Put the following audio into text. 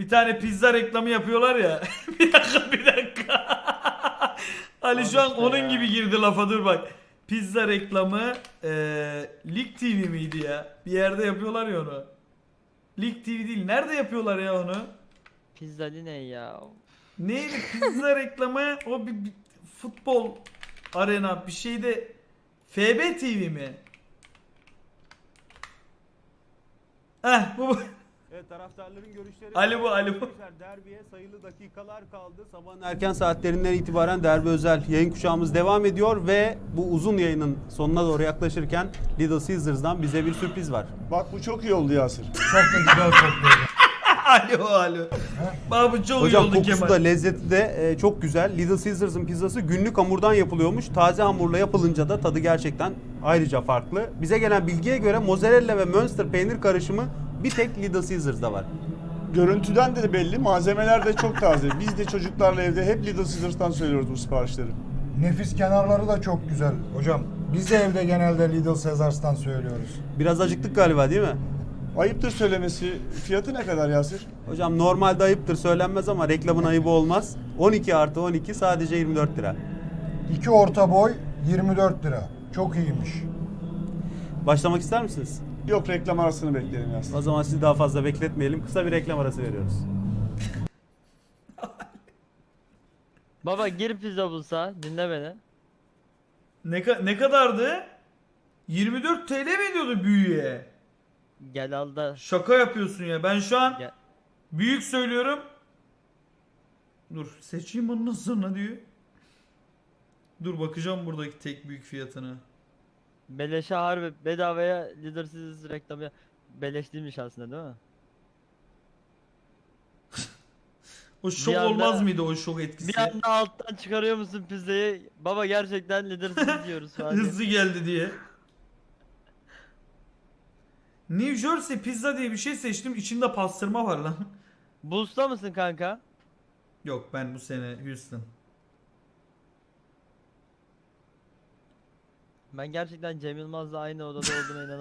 Bir tane pizza reklamı yapıyorlar ya. bir dakika bir dakika. Ali şu an onun gibi girdi lafa dur bak. Pizza reklamı eee Lig TV miydi ya? Bir yerde yapıyorlar ya onu. Lig TV değil. Nerede yapıyorlar ya onu? Pizzali ne ya? Neydi pizza reklamı? O bir, bir futbol arena bir şeyde FB TV mi? Bu bu. Evet taraftarların görüşleri. Ali bu, Ali bu. Derbiye sayılı dakikalar kaldı. Sabahın erken saatlerinden itibaren derbi özel yayın kuşağımız devam ediyor ve bu uzun yayının sonuna doğru yaklaşırken Little Caesars'dan bize bir sürpriz var. Bak bu çok iyi oldu Yasir. Çok da güzel kokluyor. alo alo. Bak bu çok Hocam iyi oldu kokusu Kemal. da lezzeti de e, çok güzel. Little Caesars'ın pizzası günlük hamurdan yapılıyormuş. Taze hamurla yapılınca da tadı gerçekten ayrıca farklı. Bize gelen bilgiye göre mozzarella ve Münster peynir karışımı bir tek Little Caesars'da var. Görüntüden de belli. Malzemeler de çok taze. Biz de çocuklarla evde hep Little Caesars'tan söylüyoruz bu siparişleri. Nefis kenarları da çok güzel. Hocam biz de evde genelde Lidl Caesars'tan söylüyoruz. Biraz acıktık galiba değil mi? Ayıptır söylemesi. Fiyatı ne kadar Yasir? Hocam normalde ayıptır söylenmez ama reklamın ayıbı olmaz. 12 artı 12 sadece 24 lira. İki orta boy 24 lira. Çok iyiymiş. Başlamak ister misiniz? Yok reklam arasını bekleyelim Yasir. O zaman sizi daha fazla bekletmeyelim. Kısa bir reklam arası veriyoruz. Baba gir pizza bulsa dinle beni. Ne, ka- ne kadardı? 24 TL mi diyordu büyüğe? Gel al da. Şaka yapıyorsun ya. Ben şu an Gel. büyük söylüyorum. Dur seçeyim onu nasıl sonra diyor. Dur bakacağım buradaki tek büyük fiyatına. Beleşe harbi bedavaya Leader Caesars reklamı ya- Beleş değilmiş aslında değil mi? O şok anda- olmaz mıydı o şok etkisi? Bir anda alttan çıkarıyor musun pizzayı? Baba gerçekten Caesars diyoruz falan. Hızlı geldi diye. New Jersey pizza diye bir şey seçtim. İçinde pastırma var lan. Bulls'ta mısın kanka? Yok ben bu sene Houston. Ben gerçekten Cem Yılmaz'la aynı odada olduğuna inanamıyorum.